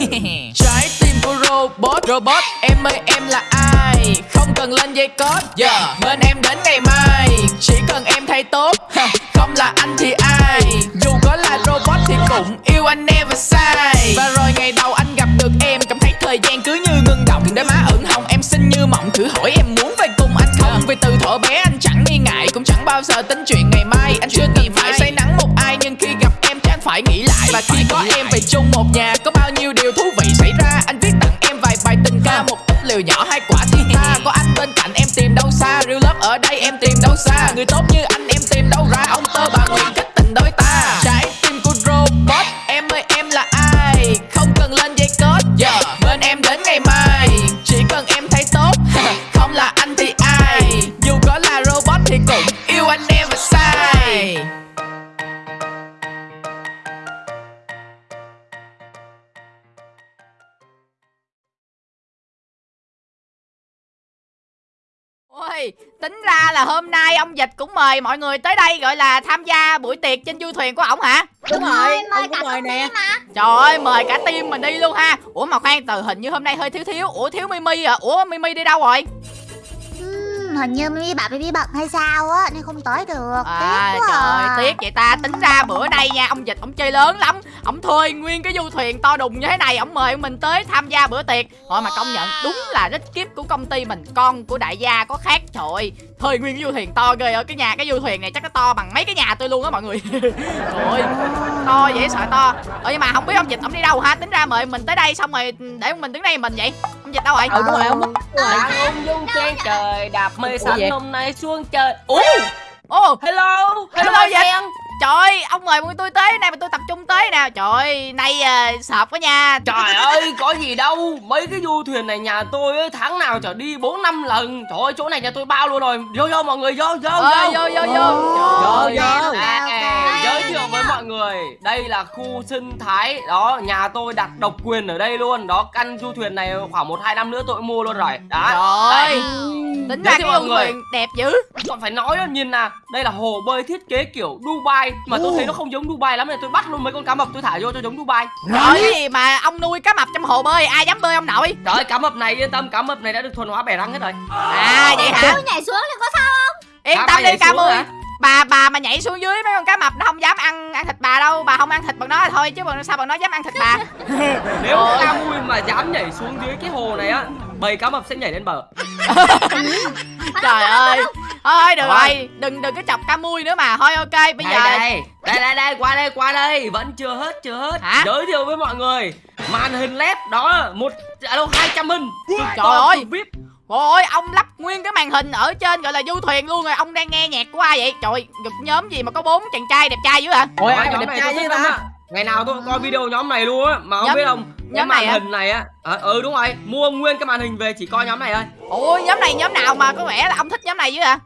Trái tim của robot Robot em ơi em là ai? Không cần lên dây code yeah. Bên em đến ngày mai. Chỉ cần em thay tốt Không là anh thì ai? Dù có là robot thì cũng yêu anh never sai Và rồi ngày đầu anh gặp được em Cảm thấy thời gian cứ như ngưng động. Đôi má ửng hồng em xinh như mộng Thử hỏi em muốn về cùng anh không? Vì từ thuở bé anh chẳng nghi ngại Cũng chẳng bao giờ tính chuyện ngày mai. Anh chưa từng phải say nắng một ai Nhưng khi gặp em chắc phải nghĩ lại. Và khi có em về chung một nhà Có ở đây em tìm đâu xa Người tốt như anh em là hôm nay ông Dịch cũng mời mọi người tới đây gọi là tham gia buổi tiệc trên du thuyền của ổng hả? Đúng rồi, mời ông cả mời nè. mà. Trời ơi, mời cả team mình đi luôn ha. Ủa mà khoan, từ hình như hôm nay hơi thiếu thiếu. Ủa thiếu Mimi à? Ủa Mimi đi đâu rồi? Hình như Mimi bạn Mimi bận hay sao á Nên không tới được. À Tiếc quá trời à. tiếc vậy ta. Tính ra bữa nay nha Ông Dịch ông chơi lớn lắm. Ông thuê nguyên cái du thuyền to đùng như thế này Ông mời mình tới tham gia bữa tiệc. Thôi mà công nhận đúng là rất kiếp của công ty mình. Con của đại gia có khác Trời Thuê nguyên cái du thuyền to ghê ở Cái nhà cái du thuyền này chắc nó to bằng mấy cái nhà tôi luôn á mọi người. Trời ơi To dễ sợ to. Ờ nhưng mà không biết ông Dịch ông đi đâu ha? Tính ra mời mình tới đây xong rồi để mình đứng đây mình vậy. Ông Dịch đâu rồi Ừ đúng rồi ông ông dung trên trời đạp xanh vậy? hôm nay xuống trời Ủa? Ồ. Hello? Hello, hello Dịch. Trời ơi, ông mời bọn tôi tới này mà tôi tập trung tới nè. Trời ơi, nay uh, sợp quá nha. Trời ơi có gì đâu. Mấy cái du thuyền này nhà tôi ấy, tháng nào chở đi 4 năm lần. Trời ơi chỗ này nhà tôi bao luôn rồi. Vô vô mọi người vô vô Ơi, vô. vô vô Vô, vô. À, Ok, à, ok. giới thiệu với mọi người đây là khu sinh thái. Đó nhà tôi đặt độc quyền ở đây luôn. Đó căn du thuyền này khoảng một hai năm nữa tôi mua luôn rồi. Đó. Trời ơi. Tính ra cái mọi người. thuyền đẹp dữ. Còn phải nói đó nhìn nè. Đây là hồ bơi thiết kế kiểu Dubai. Mà tôi thấy nó không giống Dubai lắm nên tôi bắt luôn mấy con cá mập tôi thả vô cho giống Dubai. Trời cái gì mà ông nuôi cá mập trong hồ bơi Ai dám bơi ông nội? Trời cá mập này yên tâm cá mập này đã được thuần hóa bẻ răng hết rồi. À vậy hả? Tôi nhảy xuống thì có sao Yên Cá tâm đi mui hả? Bà bà mà nhảy xuống dưới mấy con cá mập nó không dám ăn ăn thịt bà đâu. Bà không ăn thịt bằng nó là thôi chứ bằng sao bằng nó dám ăn thịt bà? Nếu cá mui mà dám nhảy xuống dưới cái hồ này á bầy cá mập sẽ nhảy lên bờ Trời ơi. Thôi được rồi. Đừng đừng có chọc ca mui nữa mà. Thôi ok bây đây, giờ đây đây. Đây đây qua đây qua đây. Vẫn chưa hết chưa hết. Hả? giới thiệu với mọi người. Màn hình led đó một đâu hai trăm cực Trời ơi. vip Ôi ông lắp nguyên cái màn hình ở trên gọi là du thuyền luôn rồi. Ông đang nghe nhạc của ai vậy? Trời ngực nhóm gì mà có bốn chàng trai đẹp trai dữ hả? Ôi ai mà đẹp trai lắm ta. Ngày nào tôi cũng coi video nhóm này luôn á mà không Nhóm- biết không cái nhóm màn này hả? hình này á. À, ừ đúng rồi mua nguyên cái màn hình về chỉ coi nhóm này thôi. Ôi nhóm này nhóm nào mà có vẻ là ông thích nhóm này dữ hả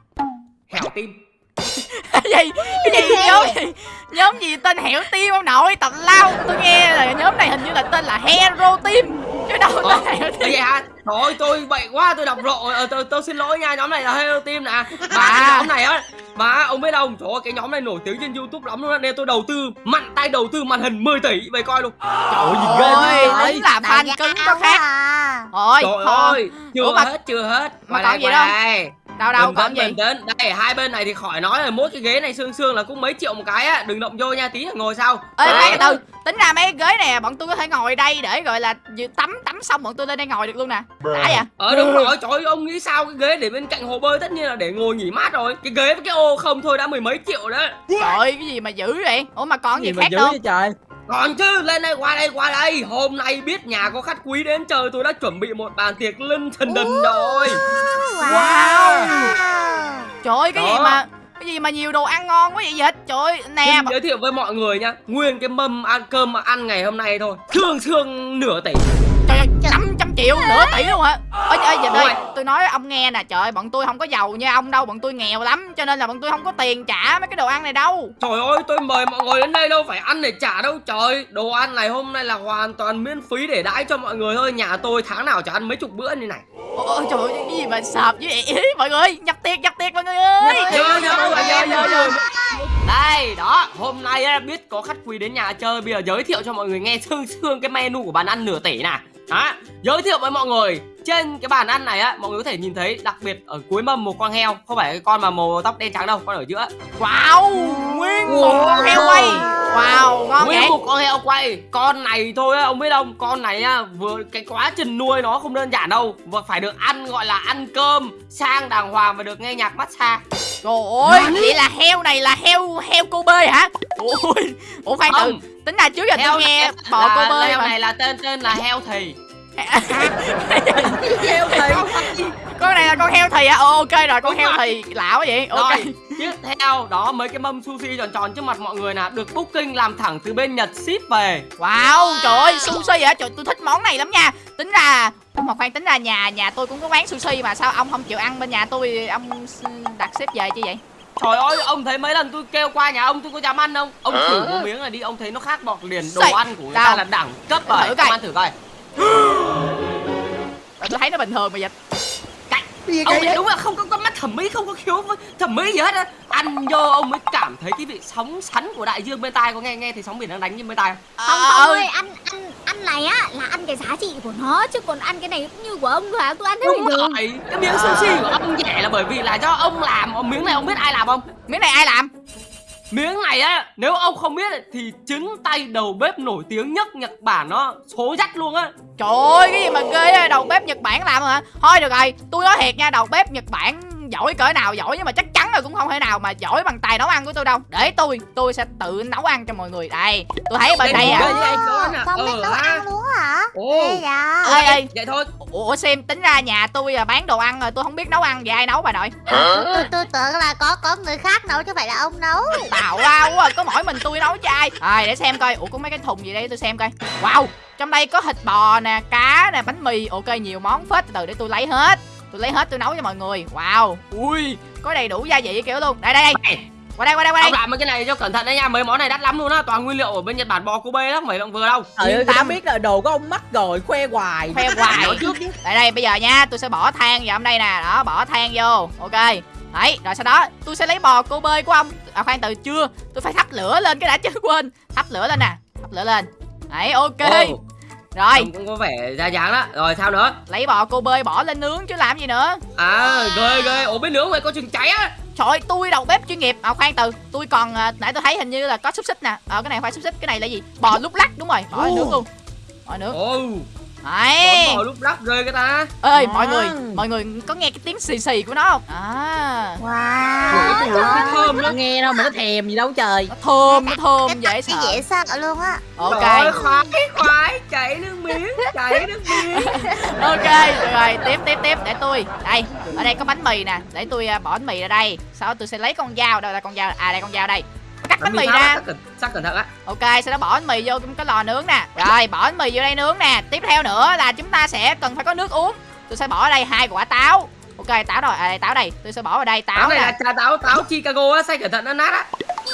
hẻo tim. Cái gì? Cái gì? Nhóm gì? Nhóm gì tên hẻo tim ông nội? Tào lao tôi nghe là nhóm này hình như là tên là hero team chứ đâu Ờ, tên hẻo Ê, team vậy hả thôi tôi bậy quá tôi đọc lộ ờ, tôi, tôi xin lỗi nha nhóm này là hero team nè. Mà À. cái nhóm này á mà ông biết không? Trời ơi cái nhóm này nổi tiếng trên youtube lắm luôn á nên tôi đầu tư mạnh tay đầu tư màn hình 10 tỷ về coi luôn. Trời ơi nhìn ghê vậy đúng là fan cứng có khác. à. thôi trời thôi ơi chưa Ủa mà- hết chưa hết. mà còn đây, gì đâu? Đâu đâu bình còn tĩnh gì bình đây hai bên này thì khỏi nói rồi mỗi cái ghế này xương xương là cũng mấy triệu một cái á. Đừng động vô nha tí là ngồi sau. Ê Đấy. từ tính ra mấy cái ghế này bọn tôi có thể ngồi đây để gọi là tắm tắm xong bọn tôi lên đây ngồi được luôn nè. Đã vậy ờ đúng rồi. Trời ơi ông nghĩ sao? Cái ghế để bên cạnh hồ bơi tất nhiên là để ngồi nghỉ mát rồi. Cái ghế với cái ô không thôi đã mười mấy triệu đó trời ơi cái gì mà dữ vậy? Ủa mà còn gì, mà khác vậy trời còn chứ lên đây qua đây qua đây. Hôm nay biết nhà có khách quý đến chơi tôi đã chuẩn bị một bàn tiệc linh thần đình rồi. Wow. trời ơi cái gì Đó. mà cái gì mà nhiều đồ ăn ngon quá vậy dịch? Trời ơi nè. Xin giới thiệu với mọi người nha Nguyên cái mâm ăn cơm mà ăn ngày hôm nay thôi. Thương thương nửa tỷ triệu nửa tỷ luôn hả? Ơi ơi dịch ơi Ôi. tôi nói ông nghe nè trời ơi, bọn tôi không có giàu như ông đâu bọn tôi nghèo lắm cho nên là bọn tôi không có tiền trả mấy cái đồ ăn này đâu. Trời ơi tôi mời mọi người đến đây đâu phải ăn để trả đâu trời. Đồ ăn này hôm nay là hoàn toàn miễn phí để đãi cho mọi người thôi Nhà tôi tháng nào chả ăn mấy chục bữa như này. Ôi trời ơi cái gì mà sợp với vậy? Mọi người nhập tiệc nhập tiệc mọi người ơi. Nhớ nhớ nhớ nhớ Đây, đó, hôm nay á, biết có khách quý đến nhà chơi Bây giờ giới thiệu cho mọi người nghe sương sương cái menu của bàn ăn nửa tỷ nè đó, giới thiệu với mọi người trên cái bàn ăn này á mọi người có thể nhìn thấy đặc biệt ở cuối mâm một con heo không phải cái con mà màu tóc đen trắng đâu con ở giữa. Wow! Nguyên một con heo quay Wow ngon nguyên một con heo quay. Con này thôi á ông biết không? Con này á vừa cái quá trình nuôi nó không đơn giản đâu. Và phải được ăn gọi là ăn cơm sang đàng hoàng và được nghe nhạc massage. Trời ơi Vậy là heo này là heo heo cô bê hả? Ôi Ủa khoan từ. Tính là trước giờ heo tôi nghe bò cô bê heo này là tên tên là heo thì Heo thì Con này là con heo thì à Ồ, Ok rồi con Đúng heo rồi. thì lạ quá vậy Ok Rồi, tiếp theo đó mấy cái mâm sushi tròn tròn trước mặt mọi người nè được booking làm thẳng từ bên Nhật ship về. Wow trời ơi sushi hả Trời tôi thích món này lắm nha Tính ra mà khoan tính ra nhà nhà tôi cũng có quán sushi mà sao ông không chịu ăn bên nhà tôi ông đặt xếp về chứ vậy Trời ơi, ông thấy mấy lần tôi kêu qua nhà ông tôi có dám ăn không? Ông thử một miếng này đi, ông thấy nó khác bọt liền. Đồ ăn của người ta là đẳng cấp rồi. Thử coi. Ông ăn thử coi. Rồi tôi thấy nó bình thường mà dịch Ông này đúng là không có con mắt thẩm mỹ, không có khiếu với thẩm mỹ gì hết á. Ăn vô ông mới cảm thấy cái vị sóng sắn của đại dương bên tai có nghe nghe thấy sóng biển đang đánh trên bên tai không? Không Ờ, không ừ. ơi, ăn ăn ăn này á là ăn cái giá trị của nó chứ còn ăn cái này cũng như của ông thôi hả? Tôi ăn thế bình Đúng thường. rồi, cái miếng sushi của ông rẻ là bởi vì là do ông làm. Miếng này ông biết ai làm không? Miếng này ai làm Miếng này á, nếu ông không biết thì chính tay đầu bếp nổi tiếng nhất Nhật Bản nó số dắt luôn á. Trời ơi cái gì mà ghê đầu bếp Nhật Bản làm hả Thôi được rồi tôi nói thiệt nha đầu bếp Nhật Bản giỏi cỡ nào giỏi nhưng mà chắc chắn là cũng không thể nào mà giỏi bằng tài nấu ăn của tôi đâu. Để tôi tôi sẽ tự nấu ăn cho mọi người. Đây tôi thấy bên đây à. à? Không biết Ờ, nấu ăn luôn hả? Ê dạ. ơi Vậy thôi. ủa xem tính ra nhà tôi là bán đồ ăn rồi tôi không biết nấu ăn vậy ai nấu bà nội. Tôi tôi tưởng là có có người khác nấu chứ phải là ông nấu. tào lao quá có mỗi mình tôi nấu cho ai. Rồi để xem coi. Ủa có mấy cái thùng gì đây? Tôi xem coi. Wow trong đây có thịt bò nè cá nè bánh mì. Ok nhiều món phết từ để tôi lấy hết tôi lấy hết tôi nấu cho mọi người. Wow. Ui. Có đầy đủ gia vị kiểu luôn. Đây đây đây. Qua đây qua đây qua đây. Ông làm mấy cái này cho cẩn thận đấy nha, mấy món này đắt lắm luôn á, toàn nguyên liệu ở bên Nhật Bản bò Kobe đó, mày động vừa đâu. Trời ơi, tâm. biết là đồ của ông mắc rồi, khoe hoài. Khoe hoài. trước đây đây bây giờ nha tôi sẽ bỏ than vào trong đây nè. Đó bỏ than vô. Ok. Đấy rồi sau đó tôi sẽ lấy bò cô bơi của ông. À khoan từ chưa? Tôi phải thắp lửa lên cái đã chứ quên. Thắp lửa lên nè. Thắp lửa lên. Đấy ok. Ồ, rồi. Trông cũng có vẻ ra dáng đó. Rồi sao nữa? lấy bò cô bơi bỏ lên nướng chứ làm gì nữa. À, ghê ghê, ổ bên nướng mày có chừng cháy á. trời ơi, tôi đầu bếp chuyên nghiệp. À khoan từ. Tôi còn à, nãy tôi thấy hình như là có xúc xích nè. Ờ cái này phải xúc xích cái này là gì? Bò lúc lắc đúng rồi. Bỏ lên nướng luôn. Bỏ nướng. Ồ, đấy bò lúc lắc ghê cái ta. ơi À. mọi người mọi người có nghe cái tiếng xì xì của nó không à Wow. Ủa, cái thơm đó. Nghe đâu mà nó thèm gì đâu trời nó thơm nó thơm dễ cái sợ dễ sợ luôn á. ok Rồi, khoái, khoái, chảy nước miếng, chảy nước miếng. ok rồi tiếp tiếp tiếp để tôi đây ở đây có bánh mì nè để tôi à, bỏ bánh mì ra đây sau đó tôi sẽ lấy con dao đâu là con dao à đây con dao đây bánh mì ra. Sắc cẩn, thận á. ok sau đó bỏ bánh mì vô cái lò nướng nè. Rồi bỏ bánh mì vô đây nướng nè. Tiếp theo nữa là chúng ta sẽ cần phải có nước uống. Tôi sẽ bỏ ở đây hai quả táo ok táo rồi. À đây táo đây. Tôi sẽ bỏ vào đây. Táo Táo này nè. là trà táo, táo Chicago á, xay cẩn thận nó nát á.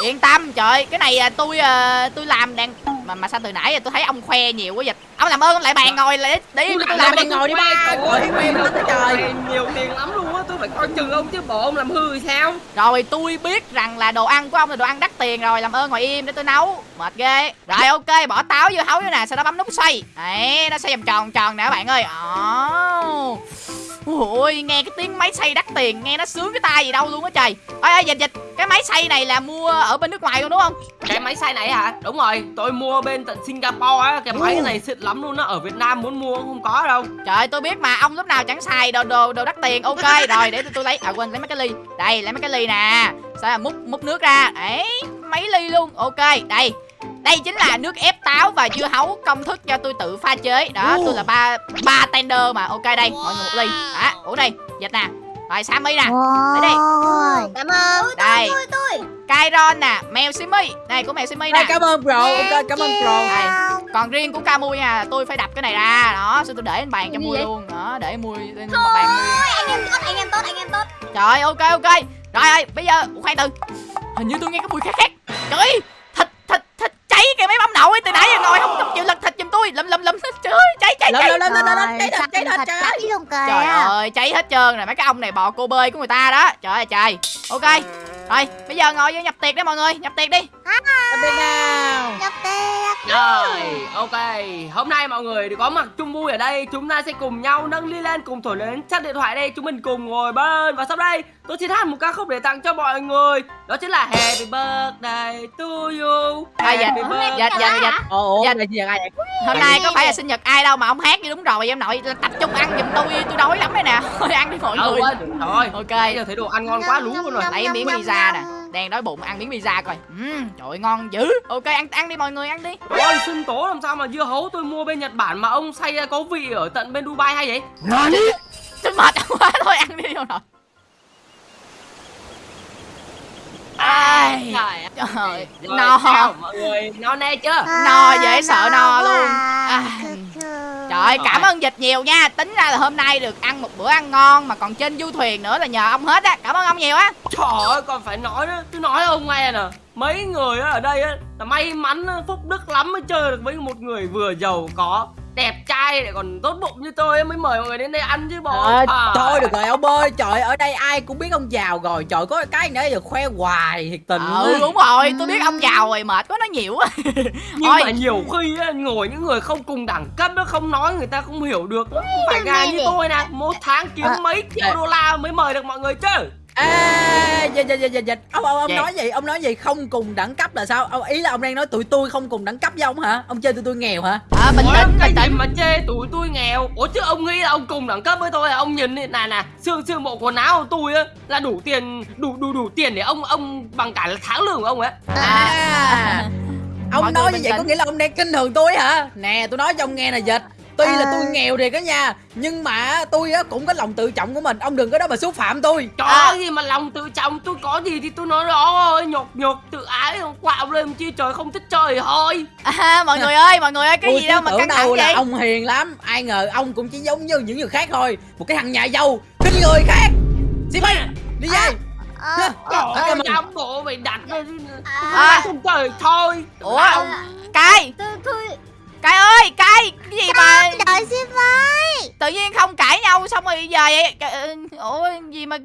yên tâm. Trời cái này à, tôi à, tôi làm đang mà mà sao từ nãy giờ tôi thấy ông khoe nhiều quá dịch ông làm ơn ông lại bàn ngồi lại để để tôi làm đi ngồi đi ba, trời. Này nhiều tiền lắm luôn á, tôi phải coi chừng ông chứ bộ ông làm hư thì sao? Rồi tôi biết rằng là đồ ăn của ông là đồ ăn đắt tiền rồi. Làm ơn ngồi im để tôi nấu. Mệt ghê. Rồi ok bỏ táo vô hấu vô nè Sau đó bấm nút xoay. Đấy nó xoay vòng tròn tròn nè các bạn ơi. Ồ Ôi nghe cái tiếng máy xay đắt tiền Nghe nó sướng cái tai gì đâu luôn á trời. Ôi ơi dịch dịch Cái máy xay này là mua ở bên nước ngoài luôn đúng không? Cái máy xay này hả? Đúng rồi, tôi mua bên tận Singapore á, cái máy này xịn lắm luôn á, ở Việt Nam muốn mua cũng không có đâu. Trời tôi biết mà ông lúc nào chẳng xài đồ đồ đồ đắt tiền Ok rồi để tôi, tôi lấy À quên lấy mấy cái ly. Đây lấy mấy cái ly nè. Sao là múc múc nước ra. Đấy mấy ly luôn Ok đây đây chính là nước ép táo và dưa hấu công thức cho tôi tự pha chế. Đó tôi là ba ba tender mà. Ok đây mọi người một ly. Đó uống đi dịch nè. Rồi sammy nè. Tới đây. Ôi. Cảm ơn. đây. Tôi tôi. Kairon nè mèo simi. Đây của mèo simi nè. cảm ơn bro, ok, cảm ơn bro Đây. còn riêng của Camui nha tôi phải đập cái này ra. Đó xong tôi để lên bàn cho mui luôn. Đó để mui lên một bàn Anh em tốt, anh em tốt, anh em tốt. Trời ok ok. Rồi ơi bây giờ Ủa, khoan từ. Hình như tôi nghe cái mùi khác khác. Trời ơi Thịt thịt thịt cháy kìa mấy bông đậu ấy Từ nãy giờ ngồi không không chịu lật thịt giùm tôi. Lầm lầm lầm Trời ơi cháy cháy Lên, cháy. lên, lên, lên, lên, cháy thịt, cháy thịt, trời. Trời ơi cháy hết trơn rồi. Mấy cái ông này bò cô bơi của người ta đó. Trời ơi trời. Ok Rồi bây giờ ngồi vô nhập tiệc đi mọi người Nhập tiệc đi Tạm biệt nào Nhập tiệc Rồi, ok. Hôm nay mọi người có mặt chung vui ở đây, chúng ta sẽ cùng nhau nâng ly lên cùng thổi lên chắc điện thoại đây, chúng mình cùng ngồi bên và sau đây tôi xin hát một ca khúc để tặng cho mọi người. Đó chính là Happy Birthday to you. À, dạ. Happy birthday. Dạ dạ dạ Ồ, Dạ. là gì vậy? ai vậy? Hôm nay có phải là sinh nhật ai đâu mà ông hát như đúng rồi em nội Tập trung ăn giùm tôi tôi đói lắm đây nè Thôi ăn đi mọi Ừ, người rồi. Ok Bây giờ thấy đồ ăn ngon quá lú luôn rồi. Lấy miếng pizza nè. Đang đói bụng ăn miếng pizza coi. Uhm, Trời ơi, ngon dữ. Ok ăn ăn đi mọi người ăn đi. Ôi, sinh tố làm sao mà dưa hấu tôi mua bên Nhật Bản mà ông xay ra có vị ở tận bên Dubai hay vậy? Tôi mệt quá thôi ăn đi rồi Ai? Trời ơi. No. mọi người no nê chưa? No dễ sợ no luôn. Trời cảm ơn dịch nhiều nha. Tính ra là hôm nay được ăn một bữa ăn ngon Mà còn trên du thuyền nữa là nhờ ông hết á. Cảm ơn ông nhiều á. Trời ơi còn phải nói nữa. Tôi nói ông nghe nè. Mấy người á ở đây á là may mắn phúc đức lắm mới chơi được với một người vừa giàu có Đẹp trai lại còn tốt bụng như tôi mới mời mọi người đến đây ăn chứ bộ Ờ, À. thôi được rồi ông ơi trời ở đây ai cũng biết ông giàu rồi. Trời có cái nữa giờ khoe hoài thiệt tình Ừ đúng rồi tôi biết ông giàu rồi mệt quá nói nhiều quá. Nhưng mà nhiều khi á, ngồi những người không cùng đẳng cấp nó không nói người ta không hiểu được Không phải gà như tôi nè. Một tháng kiếm À, mấy triệu à. đô la mới mời được mọi người chứ À, dịch dịch dịch dịch ông ông ông Dạ. nói gì? Ông nói gì? Không cùng đẳng cấp là sao? Ông ý là ông đang nói tụi tôi không cùng đẳng cấp với ông hả? Ông chơi tụi tôi nghèo hả? À, Bình tĩnh bình tĩnh. mà chê tụi tôi nghèo? Ủa chứ ông nghĩ là ông cùng đẳng cấp với tôi à Ông nhìn đi, nè nè Xương xương bộ quần áo của tôi á Là đủ tiền Đủ đủ đủ tiền để ông ông bằng cả là tháng lương của ông ấy. À, ông Mọi nói như vậy có tĩnh. nghĩa là ông đang kinh thường tôi hả? Nè tôi nói cho ông nghe nè dịch tuy là À. tôi nghèo thiệt á nha nhưng mà tôi á cũng có lòng tự trọng của mình. Ông đừng có đó mà xúc phạm tôi. Trời À. ơi gì mà lòng tự trọng Tôi có gì thì tôi nói đó Nhột nhột tự ái không quạo lên chi trời không thích chơi thì thôi. À, Mọi người ơi mọi người ơi cái tôi gì đâu mà căng thẳng đâu là vậy? ông hiền lắm. Ai ngờ ông cũng chỉ giống như những người khác thôi. Một cái thằng nhà giàu khinh người khác. Xin mày đi về. Ờ, Trời ơi ơn. dám bộ mày đặt lên À. Không chơi thôi. Ủa Cai Tôi Cai ơi Cai Cái gì mà Đợi xin với tự nhiên không cãi nhau xong rồi giờ vậy? Cái- Ủa gì mà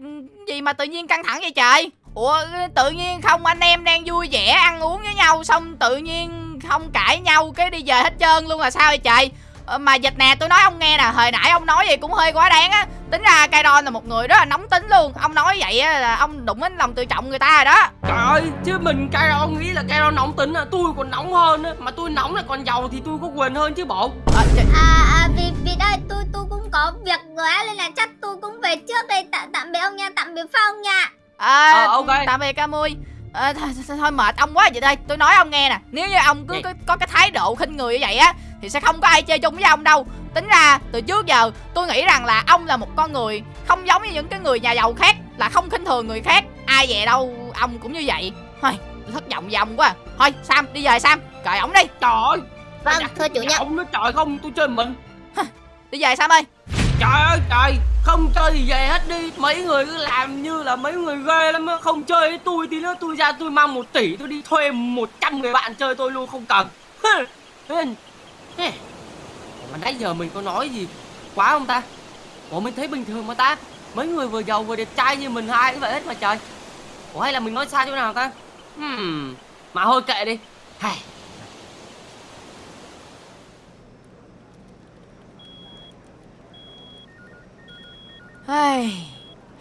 gì mà tự nhiên căng thẳng vậy trời? Ủa tự nhiên không anh em đang vui vẻ ăn uống với nhau Xong tự nhiên không cãi nhau cái đi về hết trơn luôn là sao vậy trời? Ờ, Mà dịch nè tôi nói ông nghe nè Hồi nãy ông nói vậy cũng hơi quá đáng á Tính ra Kairon là một người rất là nóng tính luôn. Ông nói vậy á là ông đụng đến lòng tự trọng người ta rồi đó. Trời ơi, chứ mình Cairo nghĩ là Cairo nóng tính à Tôi còn nóng hơn á. Mà tôi nóng là còn giàu thì tôi có quyền hơn chứ bộ. Trời, À, à vì vì đây tôi tôi cũng có việc rồi á nên là chắc tôi cũng về trước đây. Tạm tạm biệt ông nha tạm biệt Phong nha. À, Ờ, ok. tạm biệt Camui à, thôi, thôi, thôi mệt ông quá vậy đây. Tôi nói ông nghe nè. Nếu như ông cứ có, có cái thái độ khinh người như vậy á thì sẽ không có ai chơi chung với ông đâu tính ra từ trước giờ tôi nghĩ rằng là ông là một con người không giống như những cái người nhà giàu khác là không khinh thường người khác. Ai về đâu ông cũng như vậy. Thôi thất vọng ông quá à. thôi sam đi về sam. Cởi ổng đi. Trời ơi! Vâng, thưa chủ nhân. Ông nói trời không, tôi chơi mình. Đi về sam ơi. Trời ơi trời! Không chơi thì về hết đi. Mấy người cứ làm như là mấy người ghê lắm á. Không chơi với tôi thì nữa tôi ra tôi mang một tỷ Tôi đi thuê 100 người bạn chơi tôi luôn không cần mà nãy giờ mình có nói gì Quá không ta? Ủa mình thấy bình thường mà ta. Mấy người vừa giàu vừa đẹp trai như mình hai cũng vậy hết mà trời. Ủa hay là mình nói sai chỗ nào ta? Hmm. Mà thôi kệ đi. Hay. Hey,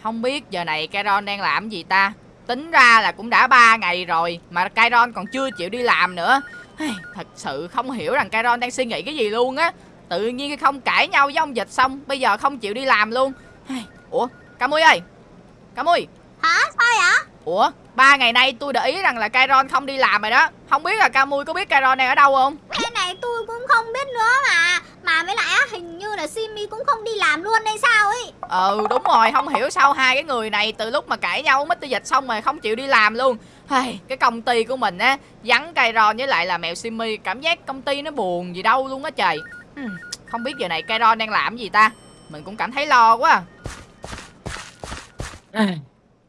không biết giờ này Kairon đang làm gì ta? Tính ra là cũng đã 3 ngày rồi Mà Kairon còn chưa chịu đi làm nữa. Hey, Thật sự không hiểu rằng Kairon đang suy nghĩ cái gì luôn á. Tự nhiên không cãi nhau với ông Dịch xong Bây giờ không chịu đi làm luôn. Ủa, Camui ơi. Camui Hả? Sao vậy? Ủa, ba ngày nay tôi để ý rằng là Kairon không đi làm rồi đó. Không biết là Camui có biết Kairon đang ở đâu không? Cái này tôi cũng không biết nữa mà. Mà với lại á hình như là Simi cũng không đi làm luôn hay sao ấy. Ừ đúng rồi. Không hiểu sao hai cái người này từ lúc mà cãi nhau Mr. Dịch xong rồi không chịu đi làm luôn. Cái công ty của mình á Vắng Kairon với lại là mèo Simi. Cảm giác công ty nó buồn gì đâu luôn á trời Không biết giờ này Kairon đang làm gì ta? Mình cũng cảm thấy lo quá à.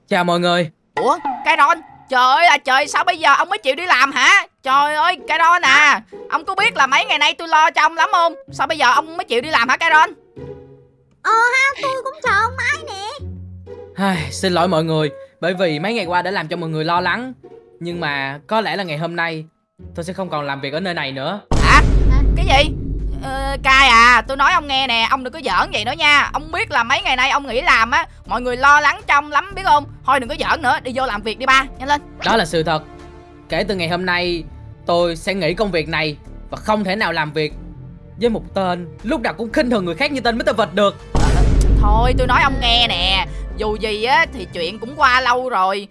chào mọi người. Ủa Kairon? Trời ơi là trời sao bây giờ ông mới chịu đi làm hả? Trời ơi Kairon à Ông có biết là mấy ngày nay tôi lo cho ông lắm không? Sao bây giờ ông mới chịu đi làm hả Kairon? Ờ ha tôi cũng chờ ông mãi nè. Ai, xin lỗi mọi người Bởi vì mấy ngày qua đã làm cho mọi người lo lắng. Nhưng mà có lẽ là ngày hôm nay Tôi sẽ không còn làm việc ở nơi này nữa. Hả? Cái gì cai à tôi nói ông nghe nè ông đừng có giỡn vậy nữa nha. Ông biết là mấy ngày nay ông nghỉ làm á mọi người lo lắng cho ông lắm biết không? Thôi đừng có giỡn nữa đi vô làm việc đi ba nhanh lên. Đó là sự thật. Kể từ ngày hôm nay Tôi sẽ nghỉ công việc này Và không thể nào làm việc Với một tên Lúc nào cũng khinh thường người khác như tên Mr. Vật được. Thôi tôi nói ông nghe nè dù gì á thì chuyện cũng qua lâu rồi.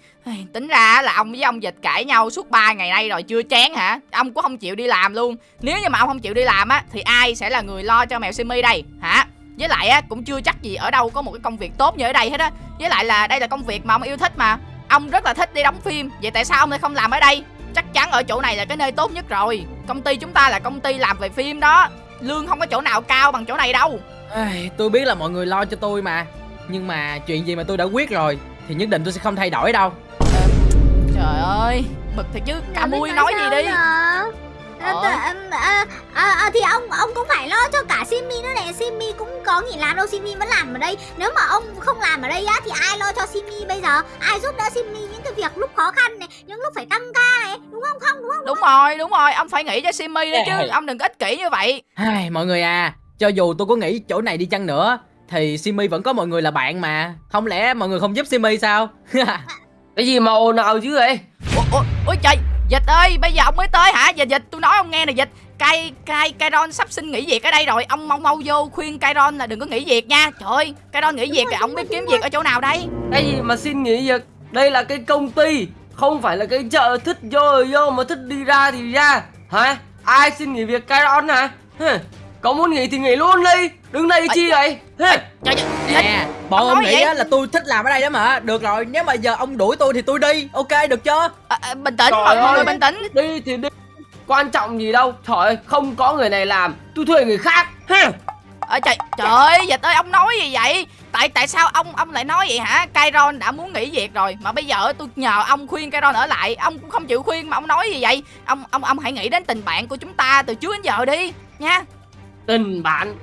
Tính ra là ông với ông dịch cãi nhau suốt 3 ngày nay rồi chưa chán hả? Ông cũng không chịu đi làm luôn. Nếu như mà ông không chịu đi làm á thì ai sẽ là người lo cho mèo simi đây hả? Với lại á cũng chưa chắc gì ở đâu có một cái công việc tốt như ở đây hết á. Với lại là đây là công việc mà ông yêu thích mà. Ông rất là thích đi đóng phim. Vậy tại sao ông lại không làm ở đây? Chắc chắn ở chỗ này là cái nơi tốt nhất rồi. Công ty chúng ta là công ty làm về phim đó. Lương không có chỗ nào cao bằng chỗ này đâu. Ai, Tôi biết là mọi người lo cho tôi mà. Nhưng mà chuyện gì mà tôi đã quyết rồi Thì nhất định tôi sẽ không thay đổi đâu. Trời ơi bực thiệt chứ biết mui nói gì đi? À, Ờ. à, à, à, thì ông ông cũng phải lo cho cả Simi nữa này Simi cũng có nghỉ làm đâu Simi vẫn làm ở đây. Nếu mà ông không làm ở đây á thì ai lo cho Simi bây giờ? Ai giúp đỡ Simi những cái việc lúc khó khăn này những lúc phải tăng ca này đúng không? Không đúng không? Đúng rồi đúng rồi ông phải nghĩ cho simi đấy chứ. Ông đừng có ích kỷ như vậy. Ai, Mọi người à Cho dù tôi có nghĩ chỗ này đi chăng nữa Thì Simi vẫn có mọi người là bạn mà. Không lẽ mọi người không giúp Simi sao? Cái gì mà ồn ào chứ vậy? Ôi, ôi, ôi trời dịch ơi bây giờ ông mới tới hả? Giờ dịch tôi nói ông nghe nè dịch. Cai cai Kairon sắp xin nghỉ việc ở đây rồi. Ông mau mau vô khuyên Kairon là đừng có nghỉ việc nha. Trời ơi Kairon nghỉ việc thì ông biết kiếm việc ở chỗ nào đây? Cái gì mà xin nghỉ việc? Đây là cái công ty Không phải là cái chợ thích vô thì vô mà thích đi ra thì ra. Hả? Ai xin nghỉ việc Kairon hả? Hừ, Có muốn nghỉ thì nghỉ luôn đi Đứng đây chi vậy? Trời Nè Bọn Ông nghĩ là tôi thích làm ở đây đó mà. Được rồi nếu mà giờ ông đuổi tôi thì tôi đi. Ok được chưa? À, à, bình tĩnh mọi, người bình tĩnh. Đi thì đi. Quan trọng gì đâu. Trời ơi không có người này làm Tôi thuê người khác. Ơ trời trời ơi dịch ơi ông nói gì vậy? Tại tại sao ông ông lại nói vậy hả? Kairon đã muốn nghỉ việc rồi mà bây giờ tôi nhờ ông khuyên Kairon ở lại. Ông cũng không chịu khuyên mà ông nói gì vậy? Ông ông ông hãy nghĩ đến tình bạn của chúng ta từ trước đến giờ đi nha. Tình bạn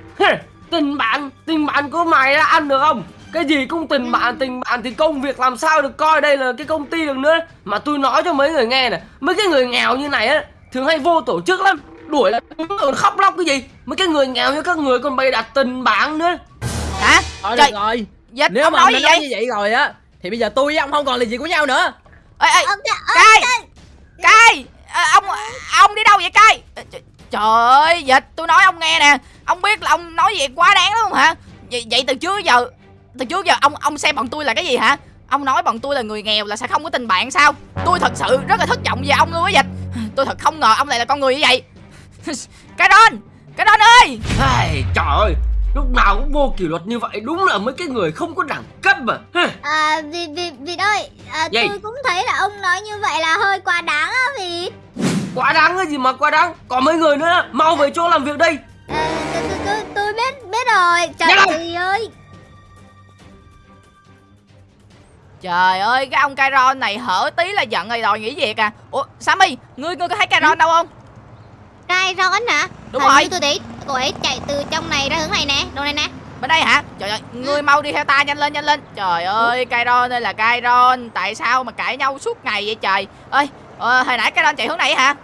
Tình bạn Tình bạn của mày đã ăn được không? Cái gì cũng tình bạn tình bạn thì công việc làm sao được coi đây là cái công ty được nữa. Mà tôi nói cho mấy người nghe này mấy cái người nghèo như này á thường hay vô tổ chức lắm. Đuổi là còn khóc lóc cái gì? Mấy cái người nghèo như các người còn bày đặt tình bạn nữa. Hả? Thôi Trời, được rồi. dịch Nếu ông mà nói ông đã gì nói vậy? như vậy rồi á Thì bây giờ tôi với ông không còn là gì của nhau nữa. Ê ê ờ, cai cai à, ông ông đi đâu vậy cai Ờ, trời ơi dịch tôi nói ông nghe nè. Ông biết là ông nói vậy quá đáng đúng không hả? Vậy, vậy từ trước giờ từ trước giờ ông ông xem bọn tôi là cái gì hả? Ông nói bọn tôi là người nghèo là sẽ không có tình bạn sao? Tôi thật sự rất là thất vọng về ông luôn á dịch. Tôi thật không ngờ ông lại là con người như vậy. Cái đôn cái đôn ơi. Ai, trời ơi lúc nào cũng vô kỷ luật như vậy đúng là mấy cái người không có đẳng cấp mà. À, vì, vì, vì ơi, à, Gì? tôi cũng thấy là ông nói như vậy là hơi quá đáng á vì quá đáng cái gì mà quá đáng. Còn mấy người nữa mau về chỗ làm việc đây. À, tôi, tôi, tôi, tôi biết biết rồi. Trời ơi ơi. Trời ơi cái ông Kairon này hở tí là giận rồi đòi nghỉ việc à. Ủa Sammy ngươi ngươi có thấy Kairon đâu không? Cai rón hả? Đúng Hình rồi. tôi thấy cô ấy chạy từ trong này ra hướng này nè Đồ này nè. Bên đây hả? Trời ơi ngươi mau đi theo ta nhanh lên nhanh lên. Trời ơi Kairon ơi là Kairon tại sao mà cãi nhau suốt ngày vậy trời? Ơi ờ, hồi nãy Kairon chạy hướng này hả?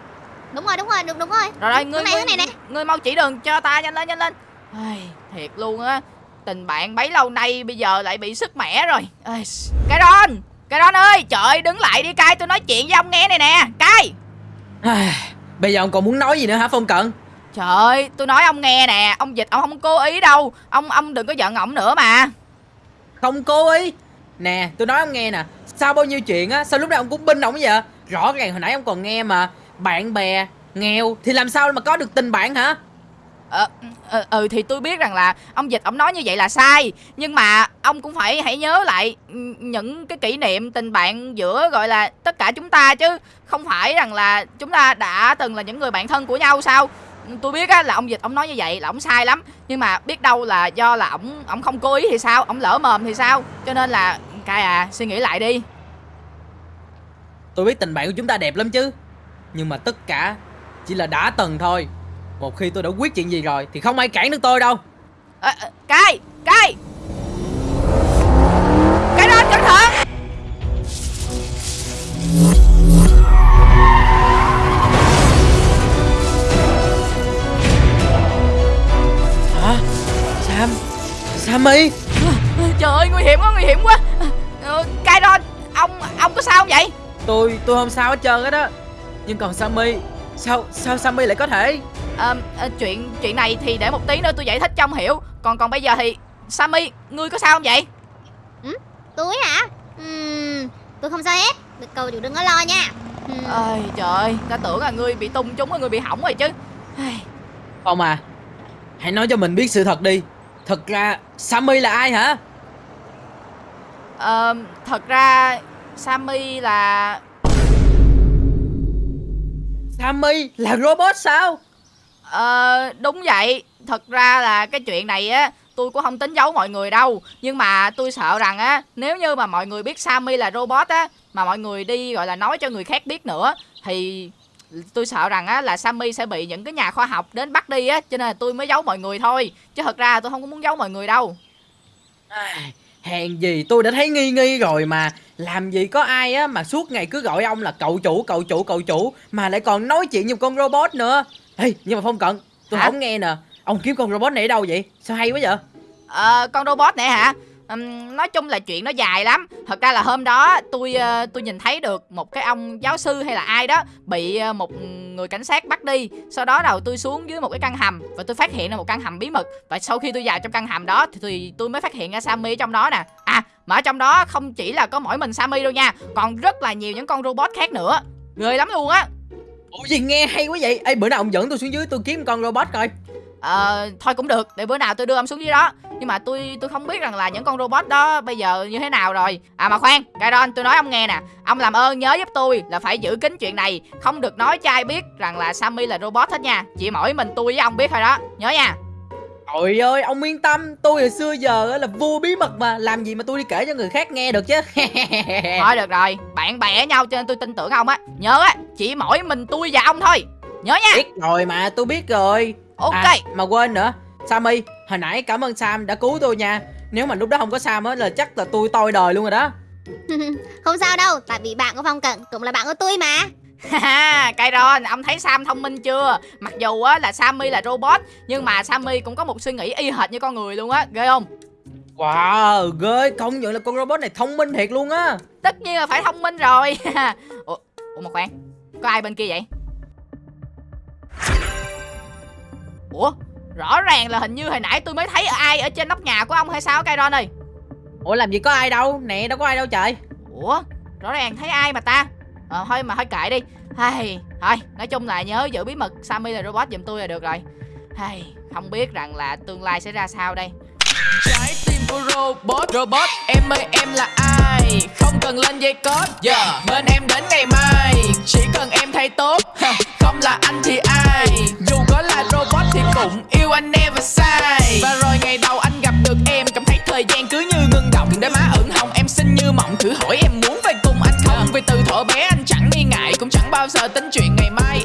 Đúng rồi đúng rồi đúng, đúng rồi. Rồi rồi ngươi này, ngươi, này nè. ngươi mau chỉ đường cho ta nhanh lên nhanh lên. Ai, thiệt luôn á. Tình bạn bấy lâu nay bây giờ lại bị sức mẻ rồi. Ai, Kairon Kairon ơi trời ơi đứng lại đi cai tôi nói chuyện với ông nghe này nè. Cai Ai, Bây giờ ông còn muốn nói gì nữa hả Phong Cận? Trời ơi, tôi nói ông nghe nè, ông dịch ông không cố ý đâu. Ông ông đừng có giận ổng nữa mà. Không cố ý. Nè tôi nói ông nghe nè. Sao bao nhiêu chuyện á Sao lúc nào ông cũng binh ông vậy Rõ ràng hồi nãy ông còn nghe mà Bạn bè Nghèo Thì làm sao mà có được tình bạn hả Ờ, ừ, ừ, ừ thì tôi biết rằng là ông dịch ông nói như vậy là sai, nhưng mà ông cũng phải hãy nhớ lại những cái kỷ niệm tình bạn giữa gọi là tất cả chúng ta chứ không phải rằng là chúng ta đã từng là những người bạn thân của nhau sao? Tôi biết á là ông dịch ông nói như vậy là ông sai lắm, nhưng mà biết đâu là do là ổng ổng không cố ý thì sao, ổng lỡ mồm thì sao? Cho nên là cai à, suy nghĩ lại đi. Tôi biết tình bạn của chúng ta đẹp lắm chứ. Nhưng mà tất cả chỉ là đã từng thôi. Một khi tôi đã quyết chuyện gì rồi Thì không ai cản được tôi đâu. Ờ, ờ, à, Cái Cái Cái đó cẩn thận. Hả? Sam Sammy ờ, Trời ơi nguy hiểm quá nguy hiểm quá. Cái đó Ông Ông có sao không vậy? Tôi tôi không sao hết trơn hết á Nhưng còn Sammy Sao sao Sammy lại có thể? Ờ, ờ, chuyện chuyện này thì để một tí nữa tôi giải thích cho ông hiểu. Còn còn bây giờ thì Sammy ngươi có sao không vậy? Tôi hả? Ừm, tôi không sao hết. Được cầu chủ đừng có lo nha. Ừm, ơi trời ơi ta tưởng là ngươi bị tung trúng ngươi bị hỏng rồi chứ. Ai, Ông à. Hãy nói cho mình biết sự thật đi. Thật ra Sammy là ai hả? Ờ, thật ra Sammy là Sammy là robot sao? Ờ đúng vậy. Thật ra là cái chuyện này á Tôi cũng không tính giấu mọi người đâu. Nhưng mà tôi sợ rằng á Nếu như mà mọi người biết Sammy là robot á Mà mọi người đi gọi là nói cho người khác biết nữa Thì tôi sợ rằng á là Sammy sẽ bị những cái nhà khoa học đến bắt đi á Cho nên là tôi mới giấu mọi người thôi. Chứ thật ra tôi không có muốn giấu mọi người đâu Hèn gì? Tôi đã thấy nghi nghi rồi mà. Làm gì có ai á mà suốt ngày cứ gọi ông là cậu chủ cậu chủ cậu chủ Mà lại còn nói chuyện như con robot nữa. Ê nhưng mà Phong Cận Tôi Hả? không nghe nè. Ông kiếm con robot này ở đâu vậy? Sao hay quá vậy? Ờ con robot này hả? Ừm, nói chung là chuyện nó dài lắm. Thật ra là hôm đó tôi ờ, tôi nhìn thấy được một cái ông giáo sư hay là ai đó bị ờ, một người cảnh sát bắt đi. Sau đó đầu tôi xuống dưới một cái căn hầm và tôi phát hiện ra một căn hầm bí mật. Và sau khi tôi vào trong căn hầm đó thì, thì tôi mới phát hiện ra Sammy ở trong đó nè. À mà ở trong đó không chỉ là có mỗi mình Sammy đâu nha còn rất là nhiều những con robot khác nữa. Ghê lắm luôn á. Ủa gì nghe hay quá vậy? Ê bữa nào ông dẫn tôi xuống dưới tôi kiếm con robot coi. Ờ, thôi cũng được, để bữa nào tôi đưa ông xuống dưới đó Nhưng mà tôi tôi không biết rằng là những con robot đó bây giờ như thế nào rồi. À mà khoan, Kairon, tôi nói ông nghe nè. Ông làm ơn nhớ giúp tôi là phải giữ kín chuyện này. Không được nói cho ai biết rằng là Sammy là robot hết nha. Chỉ mỗi mình tôi với ông biết thôi đó, nhớ nha. Trời ơi ông yên tâm. Tôi hồi xưa giờ á là vua bí mật mà. Làm gì mà tôi đi kể cho người khác nghe được chứ? Thôi được rồi, bạn bè nhau cho nên tôi tin tưởng ông á. Nhớ á, chỉ mỗi mình tôi và ông thôi. Nhớ nha, Biết rồi mà tôi biết rồi. Ok. À, mà quên nữa Sammy hồi nãy cảm ơn Sam đã cứu tôi nha Nếu mà lúc đó không có Sam á là chắc là tôi toi đời luôn rồi đó không sao đâu, tại vì bạn của Phong Cận cũng là bạn của tôi mà. Ha, Kairon, ông thấy Sam thông minh chưa? Mặc dù á là Sammy là robot, nhưng mà Sammy cũng có một suy nghĩ y hệt như con người luôn á, ghê không? Wow ghê công nhận là con robot này thông minh thiệt luôn á Tất nhiên là phải thông minh rồi. ủa, ủa mà khoan, có ai bên kia vậy? Ủa, rõ ràng là hình như hồi nãy tôi mới thấy ai ở trên nóc nhà của ông hay sao Kairon ơi? Ủa làm gì có ai đâu Nè đâu có ai đâu trời Ủa, rõ ràng thấy ai mà ta? Ờ, thôi mà thôi kệ đi. Hay, thôi, nói chung là nhớ giữ bí mật Sammy là robot giùm tôi là được rồi. Hay, không biết rằng là tương lai sẽ ra sao đây. Trái tim của robot Robot em ơi em là ai Không cần lên dây code. Yeah. Bên em đến ngày mai. Chỉ cần em thay tốt. Không là anh thì ai. Dù có là robot thì cũng yêu anh never sai Và rồi ngày đầu anh gặp được em Cảm thấy thời gian cứ như ngưng động. Để má ửng hồng em xinh như mộng. Thử hỏi em muốn về cùng anh không? Vì từ thuở bé anh chẳng nghi ngại. Cũng chẳng bao giờ tính chuyện ngày mai